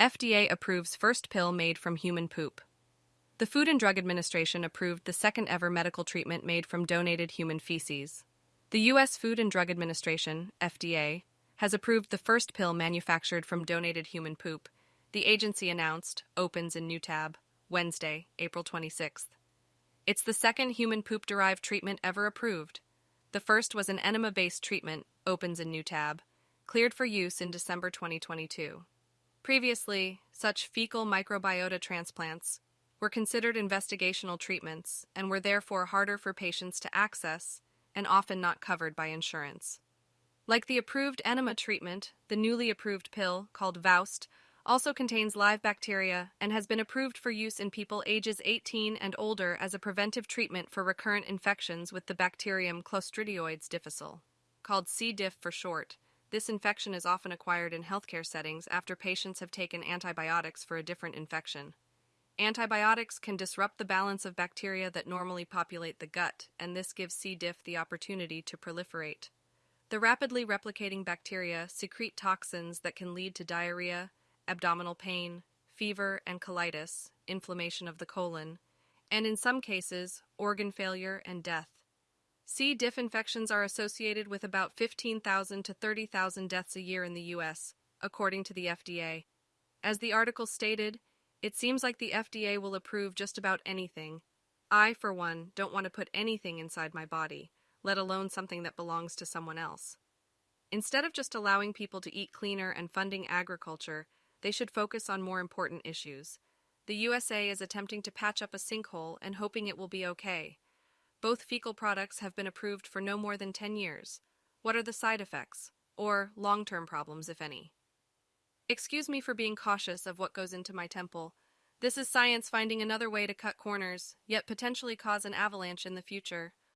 FDA approves first pill made from human poop. The Food and Drug Administration approved the second ever medical treatment made from donated human feces. The U.S. Food and Drug Administration, FDA, has approved the first pill manufactured from donated human poop, the agency announced, opens in new tab, Wednesday, April 26th. It's the second human poop derived treatment ever approved. The first was an enema based treatment, opens in new tab, cleared for use in December 2022. Previously, such fecal microbiota transplants were considered investigational treatments and were therefore harder for patients to access and often not covered by insurance. Like the approved enema treatment, the newly approved pill, called VOWST, also contains live bacteria and has been approved for use in people ages 18 and older as a preventive treatment for recurrent infections with the bacterium Clostridioides difficile. Called C. diff for short, this infection is often acquired in healthcare settings after patients have taken antibiotics for a different infection. Antibiotics can disrupt the balance of bacteria that normally populate the gut, and this gives C. diff the opportunity to proliferate. The rapidly replicating bacteria secrete toxins that can lead to diarrhea, abdominal pain, fever and colitis, inflammation of the colon, and in some cases, organ failure and death. C. diff infections are associated with about 15,000 to 30,000 deaths a year in the U.S., according to the FDA. As the article stated, it seems like the FDA will approve just about anything. I, for one, don't want to put anything inside my body, let alone something that belongs to someone else. Instead of just allowing people to eat cleaner and funding agriculture, they should focus on more important issues. The USA is attempting to patch up a sinkhole and hoping it will be okay. Both fecal products have been approved for no more than 10 years. What are the side effects? Or long term problems, if any? Excuse me for being cautious of what goes into my temple. This is science finding another way to cut corners, yet potentially cause an avalanche in the future.